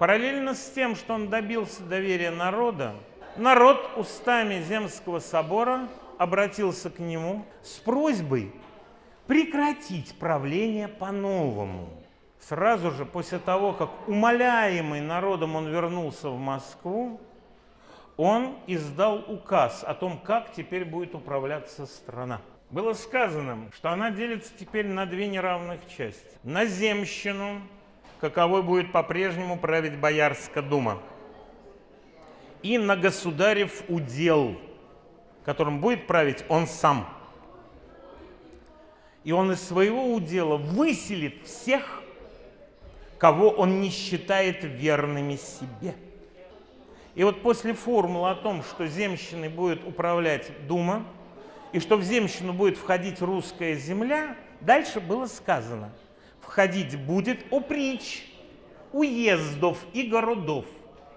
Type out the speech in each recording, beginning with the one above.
Параллельно с тем, что он добился доверия народа, народ устами Земского собора обратился к нему с просьбой прекратить правление по-новому. Сразу же после того, как умоляемый народом он вернулся в Москву, он издал указ о том, как теперь будет управляться страна. Было сказано, что она делится теперь на две неравных части. На земщину, каковой будет по-прежнему править Боярская дума, и на государев удел, которым будет править он сам. И он из своего удела выселит всех, кого он не считает верными себе. И вот после формулы о том, что земщиной будет управлять Дума, и что в земщину будет входить русская земля, дальше было сказано, входить будет оприч уездов и городов.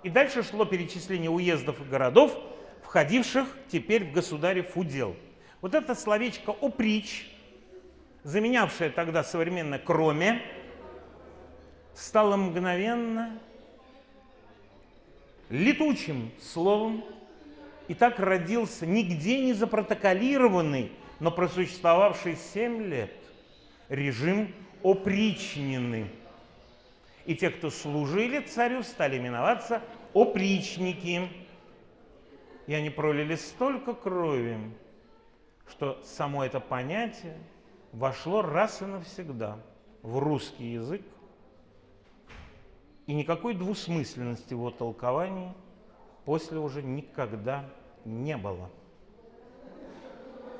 И дальше шло перечисление уездов и городов, входивших теперь в государев удел. Вот это словечко «оприч», заменявшее тогда современное «кроме», стало мгновенно летучим словом, и так родился нигде не запротоколированный, но просуществовавший семь лет режим опричнины. И те, кто служили царю, стали именоваться опричники. И они пролили столько крови, что само это понятие вошло раз и навсегда в русский язык, и никакой двусмысленности в его толковании после уже никогда не было.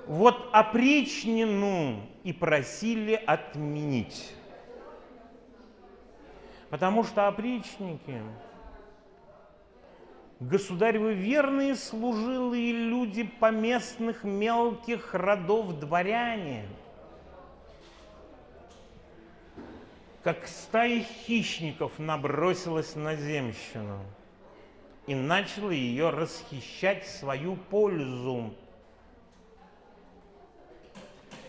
Вот опричнину и просили отменить. Потому что опричники, государевы верные служилые люди поместных мелких родов дворяне – как стая хищников набросилась на земщину и начала ее расхищать в свою пользу.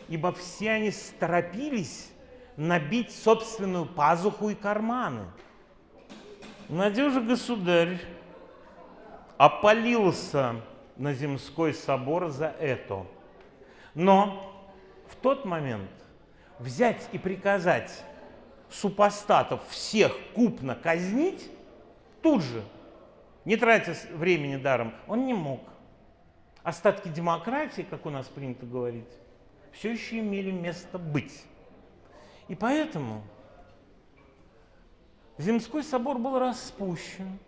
Ибо все они торопились набить собственную пазуху и карманы. Надежа государь опалился на земской собор за это. Но в тот момент взять и приказать супостатов всех купно казнить, тут же, не тратя времени даром, он не мог. Остатки демократии, как у нас принято говорить, все еще имели место быть. И поэтому Земской собор был распущен,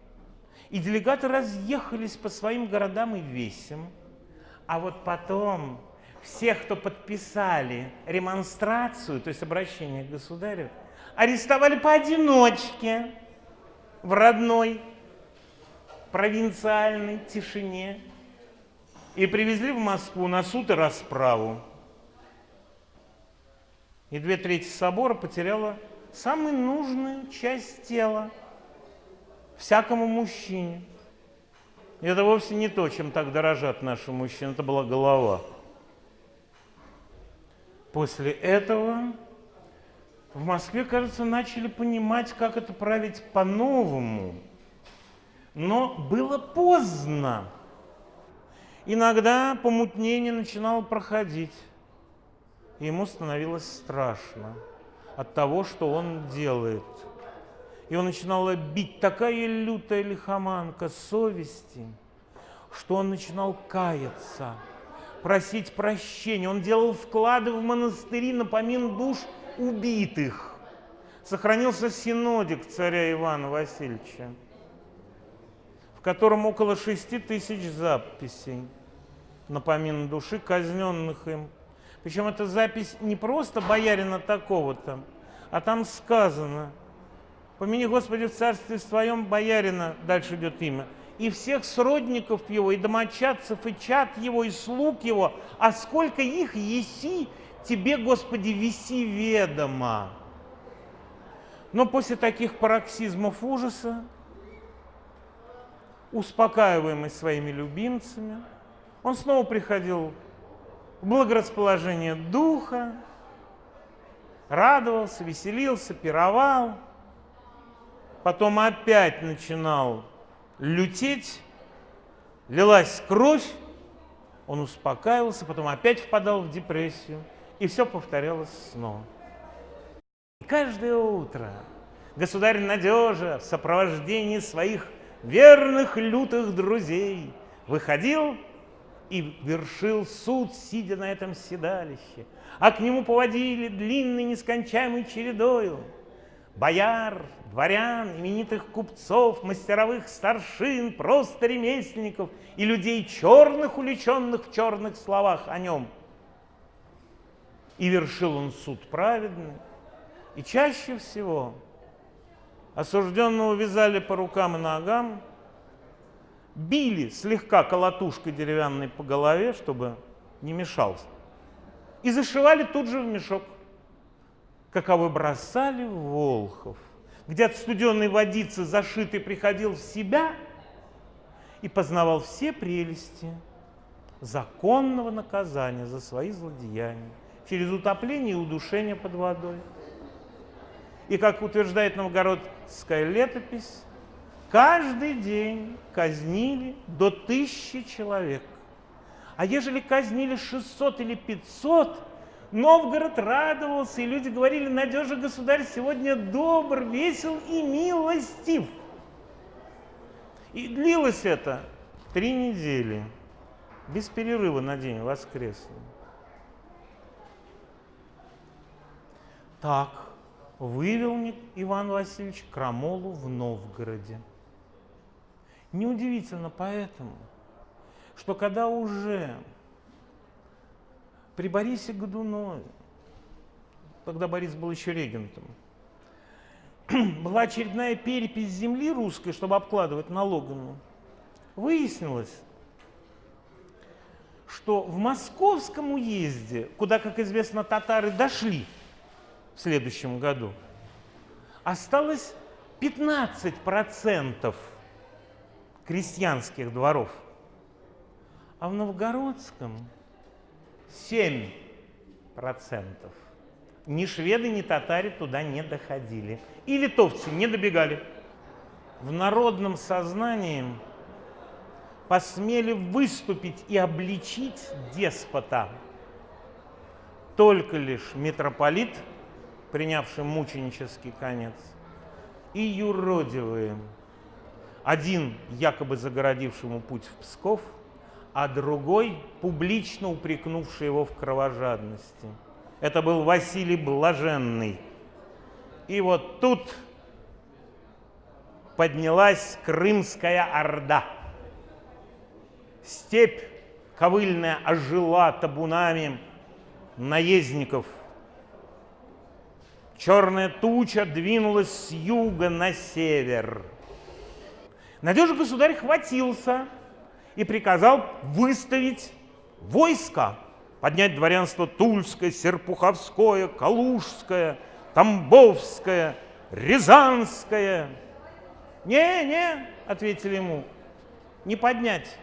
и делегаты разъехались по своим городам и весям. А вот потом всех, кто подписали ремонстрацию, то есть обращение к государю, арестовали поодиночке в родной провинциальной тишине и привезли в Москву на суд и расправу. И две трети собора потеряла самую нужную часть тела всякому мужчине. И это вовсе не то, чем так дорожат наши мужчины, это была голова. После этого в Москве, кажется, начали понимать, как это править по-новому. Но было поздно. Иногда помутнение начинало проходить. Ему становилось страшно от того, что он делает. И он начинала бить такая лютая лихоманка совести, что он начинал каяться, просить прощения. Он делал вклады в монастыри на помин душ – убитых. Сохранился синодик царя Ивана Васильевича, в котором около шести тысяч записей на помин души, казненных им. Причем эта запись не просто боярина такого-то, а там сказано, помяни, Господи, в царстве своем боярина, дальше идет имя, и всех сродников его, и домочадцев, и чад его, и слуг его, а сколько их еси, Тебе, Господи, виси ведомо. Но после таких пароксизмов ужаса, успокаиваемый своими любимцами, он снова приходил благорасположение духа, радовался, веселился, пировал. потом опять начинал лютеть, лилась кровь, он успокаивался, потом опять впадал в депрессию, и все повторялось снова. И каждое утро государь Надежа в сопровождении своих верных лютых друзей выходил и вершил суд, сидя на этом седалище, а к нему поводили длинной нескончаемой чередою. Бояр, дворян, именитых купцов, мастеровых старшин, просто ремесленников и людей черных, уличенных в черных словах о нем. И вершил он суд праведный, и чаще всего осужденного вязали по рукам и ногам, били слегка колотушкой деревянной по голове, чтобы не мешался, и зашивали тут же в мешок, каковы бросали в Волхов, где от студенной водицы зашитый приходил в себя и познавал все прелести законного наказания за свои злодеяния через утопление и удушение под водой. И, как утверждает новгородская летопись, каждый день казнили до тысячи человек. А ежели казнили 600 или 500, Новгород радовался, и люди говорили, надежа государь сегодня добр, весел и милостив. И длилось это три недели, без перерыва на день воскресный. Так, вывел Иван Васильевич крамолу в Новгороде. Неудивительно поэтому, что когда уже при Борисе Годунове, тогда Борис был еще регентом, была очередная перепись земли русской, чтобы обкладывать налогами, выяснилось, что в московском уезде, куда, как известно, татары дошли в следующем году, осталось 15% крестьянских дворов, а в новгородском 7%. Ни шведы, ни татаре туда не доходили. И литовцы не добегали. В народном сознании посмели выступить и обличить деспота только лишь митрополит, принявший мученический конец, и юродивые, один якобы загородившему путь в Псков, а другой публично упрекнувший его в кровожадности. Это был Василий Блаженный. И вот тут поднялась Крымская Орда. Степь ковыльная ожила табунами наездников – Черная туча двинулась с юга на север. Надежа государь хватился и приказал выставить войско, поднять дворянство Тульское, Серпуховское, Калужское, Тамбовское, Рязанское. «Не, не», — ответили ему, — «не поднять».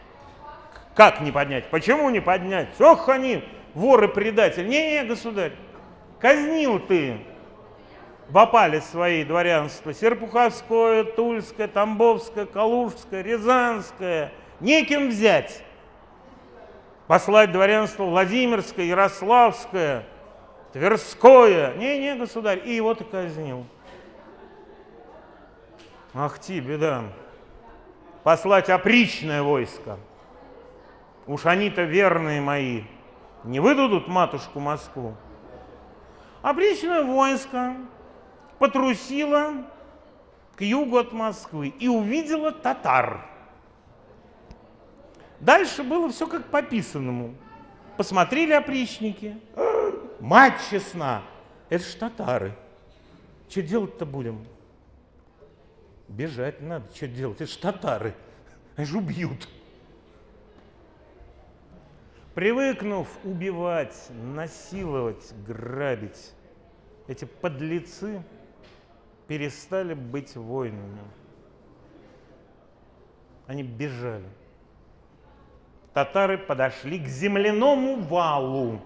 «Как не поднять? Почему не поднять? Ох они, воры-предатели! Не-не, государь, казнил ты в опале свои дворянства. Серпуховское, Тульское, Тамбовское, Калужское, Рязанское. Неким взять. Послать дворянство Владимирское, Ярославское, Тверское. Не-не, государь. И его ты казнил. Ах ти, беда. Послать опричное войско. Уж они-то верные мои. Не выдадут матушку Москву. Опричное войско потрусила к югу от Москвы и увидела татар. Дальше было все как по писанному. Посмотрели опричники. Мать честна, это ж татары. Что делать-то будем? Бежать надо, что делать? Это ж татары. Они же убьют. Привыкнув убивать, насиловать, грабить, эти подлецы перестали быть воинами. Они бежали. Татары подошли к земляному валу.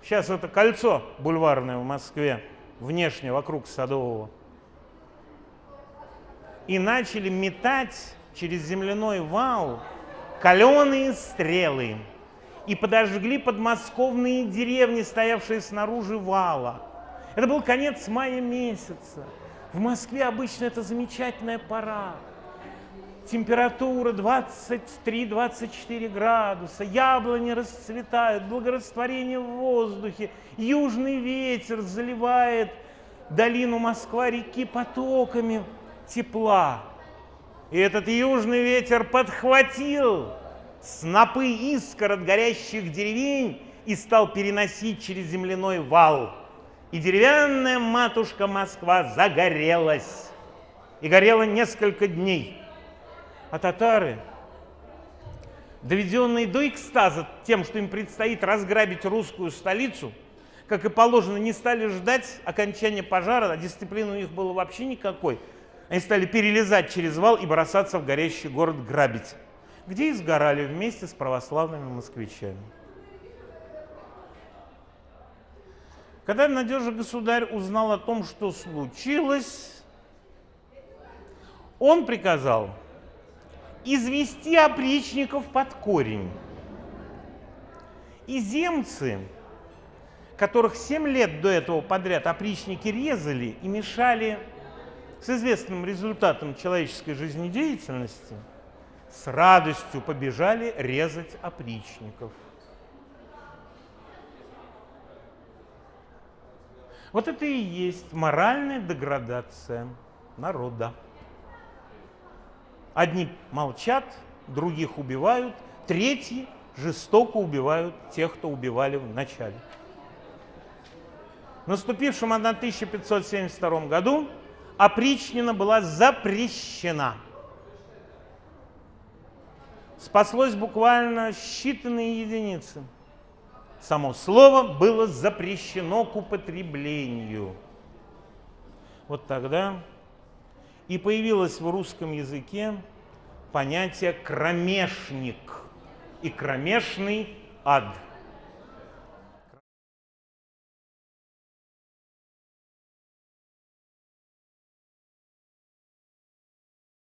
Сейчас это кольцо бульварное в Москве, внешне, вокруг Садового. и начали метать через земляной вал каленые стрелы и подожгли подмосковные деревни, стоявшие снаружи вала. Это был конец мая месяца. В Москве обычно это замечательная пора. Температура 23-24 градуса, яблони расцветают, благорастворение в воздухе, южный ветер заливает долину Москва-реки потоками тепла. И этот южный ветер подхватил снопы искр от горящих деревень и стал переносить через земляной вал. И деревянная матушка Москва загорелась. И горела несколько дней. А татары, доведенные до экстаза тем, что им предстоит разграбить русскую столицу, как и положено, не стали ждать окончания пожара, а дисциплины у них было вообще никакой. Они стали перелезать через вал и бросаться в горящий город грабить, где и сгорали вместе с православными москвичами. Когда надежный государь узнал о том, что случилось, он приказал извести опричников под корень. И земцы, которых 7 лет до этого подряд опричники резали и мешали с известным результатом человеческой жизнедеятельности, с радостью побежали резать опричников. Вот это и есть моральная деградация народа. Одни молчат, других убивают, третьи жестоко убивают тех, кто убивали в начале. В наступившем 1572 году опричнина была запрещена. Спаслось буквально считанные единицы. Само слово было запрещено к употреблению. Вот тогда и появилось в русском языке понятие «кромешник» и «кромешный ад».